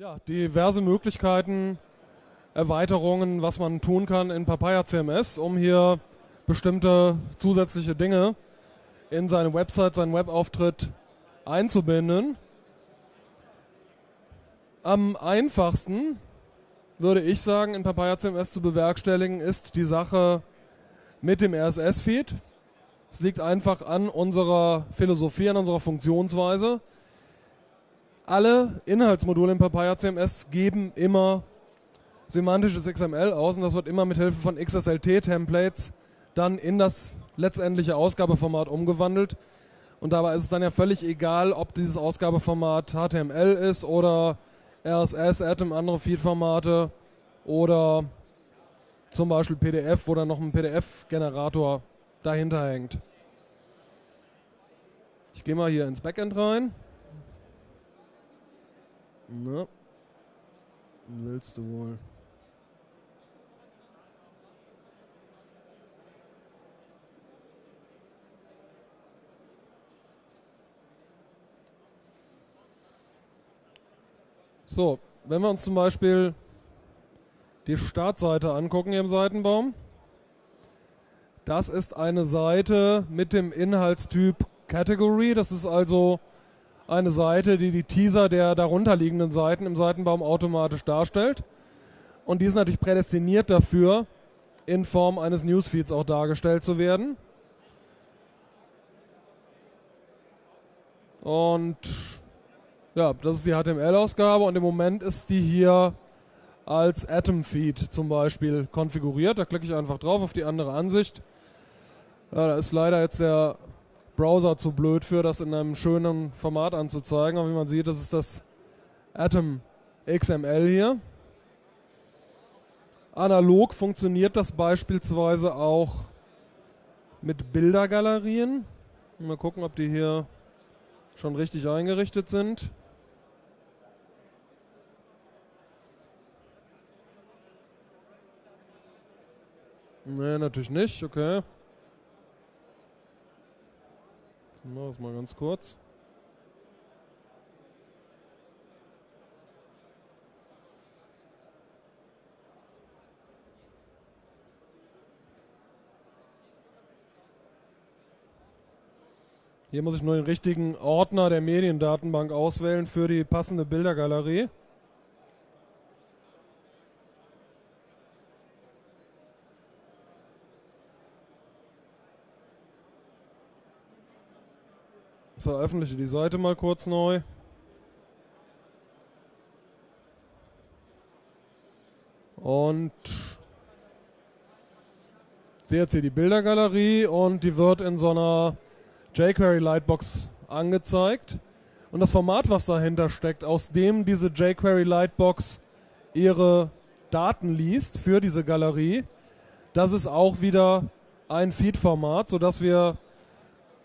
Ja, diverse Möglichkeiten, Erweiterungen, was man tun kann in Papaya CMS, um hier bestimmte zusätzliche Dinge in seine Website, seinen Webauftritt einzubinden. Am einfachsten würde ich sagen, in Papaya CMS zu bewerkstelligen, ist die Sache mit dem RSS-Feed. Es liegt einfach an unserer Philosophie, an unserer Funktionsweise. Alle Inhaltsmodule in Papaya CMS geben immer semantisches XML aus und das wird immer mit Hilfe von XSLT-Templates dann in das letztendliche Ausgabeformat umgewandelt. Und dabei ist es dann ja völlig egal, ob dieses Ausgabeformat HTML ist oder RSS, Atom, andere Feed-Formate oder zum Beispiel PDF, wo dann noch ein PDF-Generator dahinter hängt. Ich gehe mal hier ins Backend rein. Na, willst du wohl? So, wenn wir uns zum Beispiel die Startseite angucken hier im Seitenbaum, das ist eine Seite mit dem Inhaltstyp Category. Das ist also eine Seite, die die Teaser der darunterliegenden Seiten im Seitenbaum automatisch darstellt. Und die ist natürlich prädestiniert dafür, in Form eines Newsfeeds auch dargestellt zu werden. Und ja, das ist die HTML-Ausgabe und im Moment ist die hier als Atom-Feed zum Beispiel konfiguriert. Da klicke ich einfach drauf auf die andere Ansicht. Ja, da ist leider jetzt der Browser zu blöd für, das in einem schönen Format anzuzeigen. Aber wie man sieht, das ist das Atom XML hier. Analog funktioniert das beispielsweise auch mit Bildergalerien. Mal gucken, ob die hier schon richtig eingerichtet sind. Nee, natürlich nicht, okay. Machen wir das mal ganz kurz. Hier muss ich nur den richtigen Ordner der Mediendatenbank auswählen für die passende Bildergalerie. Veröffentliche die Seite mal kurz neu. Und sehe jetzt hier die Bildergalerie und die wird in so einer jQuery Lightbox angezeigt. Und das Format, was dahinter steckt, aus dem diese jQuery Lightbox ihre Daten liest für diese Galerie, das ist auch wieder ein Feed-Format, sodass wir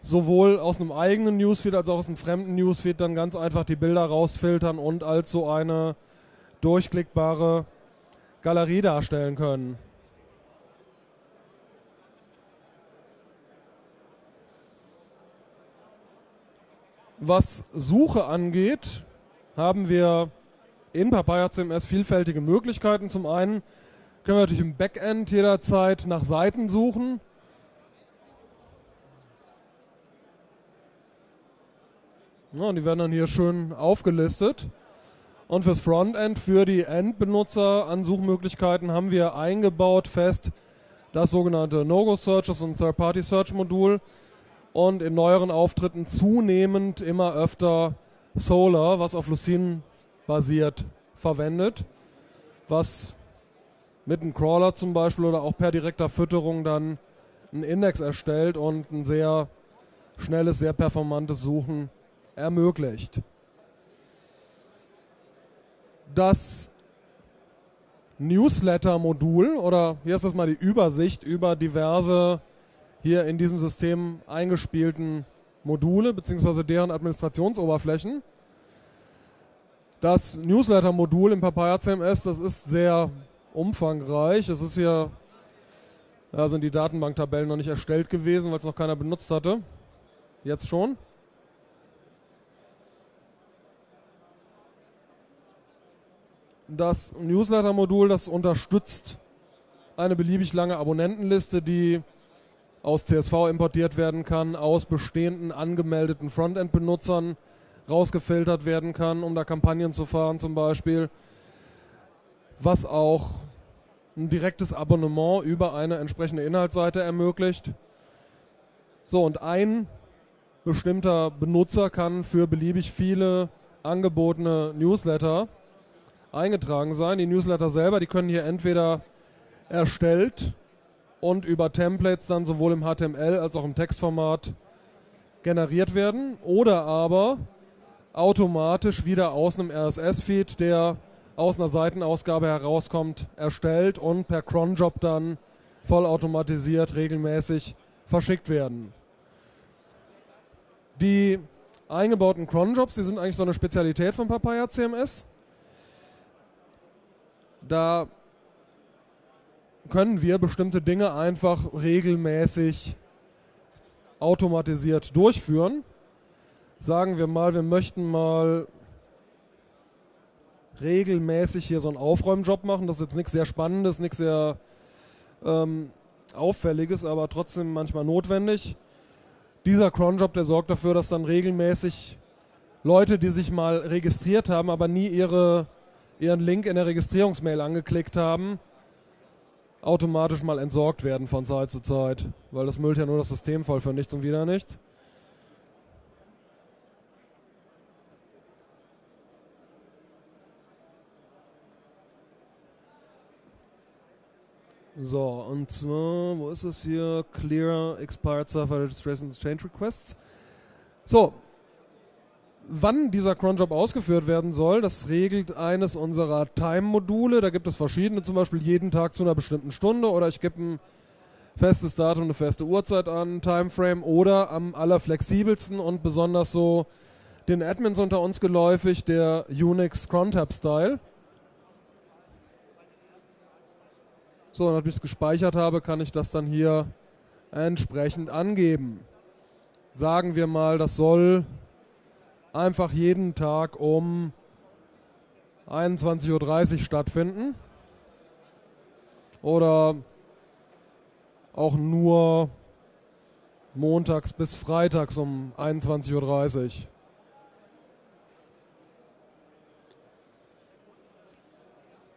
sowohl aus einem eigenen Newsfeed als auch aus einem fremden Newsfeed dann ganz einfach die Bilder rausfiltern und als so eine durchklickbare Galerie darstellen können. Was Suche angeht, haben wir in Papaya CMS vielfältige Möglichkeiten. Zum einen können wir natürlich im Backend jederzeit nach Seiten suchen. Ja, und die werden dann hier schön aufgelistet. Und fürs Frontend, für die Endbenutzer an Suchmöglichkeiten haben wir eingebaut fest das sogenannte No-Go-Searches und Third-Party-Search-Modul und in neueren Auftritten zunehmend immer öfter Solar, was auf Lucene basiert, verwendet, was mit einem Crawler zum Beispiel oder auch per direkter Fütterung dann einen Index erstellt und ein sehr schnelles, sehr performantes Suchen ermöglicht. Das Newsletter-Modul oder hier ist das mal die Übersicht über diverse hier in diesem System eingespielten Module bzw. deren Administrationsoberflächen. Das Newsletter-Modul im Papaya CMS, das ist sehr umfangreich. Es ist hier, da sind die Datenbanktabellen noch nicht erstellt gewesen, weil es noch keiner benutzt hatte. Jetzt schon. Das Newsletter-Modul, das unterstützt eine beliebig lange Abonnentenliste, die aus CSV importiert werden kann, aus bestehenden angemeldeten Frontend-Benutzern rausgefiltert werden kann, um da Kampagnen zu fahren zum Beispiel, was auch ein direktes Abonnement über eine entsprechende Inhaltsseite ermöglicht. So, und ein bestimmter Benutzer kann für beliebig viele angebotene Newsletter eingetragen sein. Die Newsletter selber, die können hier entweder erstellt und über Templates dann sowohl im HTML als auch im Textformat generiert werden oder aber automatisch wieder aus einem RSS-Feed, der aus einer Seitenausgabe herauskommt, erstellt und per Cronjob dann vollautomatisiert regelmäßig verschickt werden. Die eingebauten Cronjobs, die sind eigentlich so eine Spezialität von Papaya CMS. Da können wir bestimmte Dinge einfach regelmäßig automatisiert durchführen. Sagen wir mal, wir möchten mal regelmäßig hier so einen Aufräumjob machen. Das ist jetzt nichts sehr Spannendes, nichts sehr ähm, Auffälliges, aber trotzdem manchmal notwendig. Dieser Cronjob, der sorgt dafür, dass dann regelmäßig Leute, die sich mal registriert haben, aber nie ihre, ihren Link in der Registrierungsmail angeklickt haben, automatisch mal entsorgt werden von Zeit zu Zeit, weil das müllt ja nur das System voll für nichts und wieder nichts. So, und zwar, wo ist es hier? Clear Expired Server Registration Change Requests. So, wann dieser Cronjob ausgeführt werden soll, das regelt eines unserer Time-Module. Da gibt es verschiedene, zum Beispiel jeden Tag zu einer bestimmten Stunde oder ich gebe ein festes Datum, eine feste Uhrzeit an, Timeframe oder am allerflexibelsten und besonders so den Admins unter uns geläufig, der Unix Crontab Style. So, nachdem ich es gespeichert habe, kann ich das dann hier entsprechend angeben. Sagen wir mal, das soll einfach jeden Tag um 21.30 Uhr stattfinden. Oder auch nur montags bis freitags um 21.30 Uhr.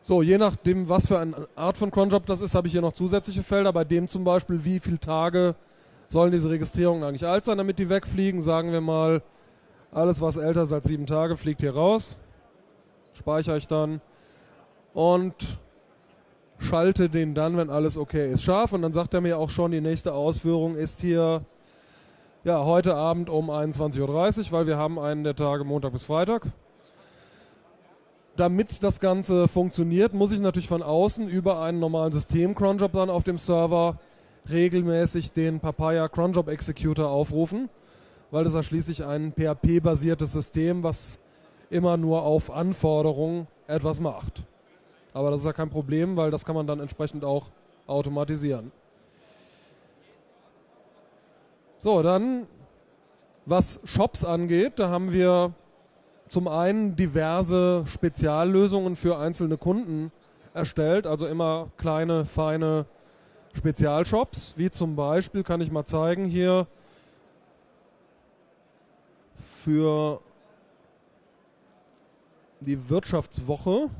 So, je nachdem, was für eine Art von Cronjob das ist, habe ich hier noch zusätzliche Felder. Bei dem zum Beispiel, wie viele Tage sollen diese Registrierungen eigentlich alt sein, damit die wegfliegen. Sagen wir mal, alles, was älter ist als sieben Tage, fliegt hier raus. Speichere ich dann. Und schalte den dann, wenn alles okay ist, scharf. Und dann sagt er mir auch schon, die nächste Ausführung ist hier ja, heute Abend um 21.30 Uhr, weil wir haben einen der Tage Montag bis Freitag damit das Ganze funktioniert, muss ich natürlich von außen über einen normalen System-Cronjob dann auf dem Server regelmäßig den Papaya Cronjob Executor aufrufen, weil das ja schließlich ein PHP-basiertes System, was immer nur auf Anforderung etwas macht. Aber das ist ja kein Problem, weil das kann man dann entsprechend auch automatisieren. So, dann was Shops angeht, da haben wir zum einen diverse Speziallösungen für einzelne Kunden erstellt, also immer kleine, feine Spezialshops, wie zum Beispiel, kann ich mal zeigen hier, für die Wirtschaftswoche.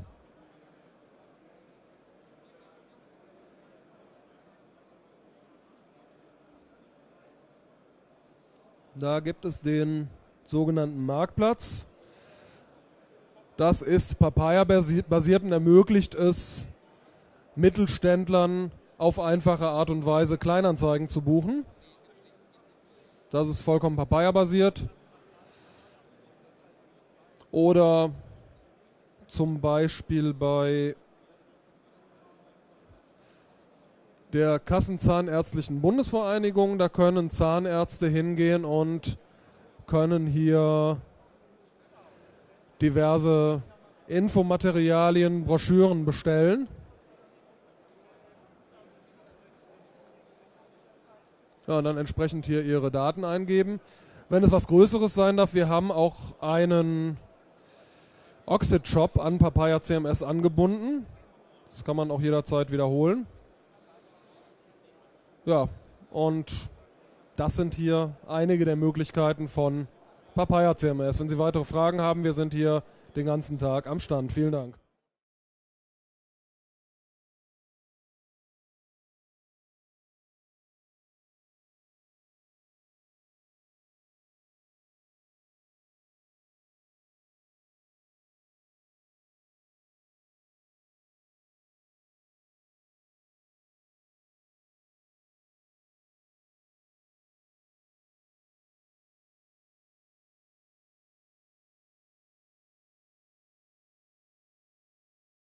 Da gibt es den sogenannten Marktplatz. Das ist Papaya-basiert und ermöglicht es Mittelständlern auf einfache Art und Weise Kleinanzeigen zu buchen. Das ist vollkommen Papaya-basiert. Oder zum Beispiel bei der Kassenzahnärztlichen Bundesvereinigung, da können Zahnärzte hingehen und können hier diverse Infomaterialien, Broschüren bestellen. Ja, und dann entsprechend hier ihre Daten eingeben. Wenn es was Größeres sein darf, wir haben auch einen Oxid Shop an Papaya CMS angebunden. Das kann man auch jederzeit wiederholen. Ja, und das sind hier einige der Möglichkeiten von Papaya CMS. Wenn Sie weitere Fragen haben, wir sind hier den ganzen Tag am Stand. Vielen Dank.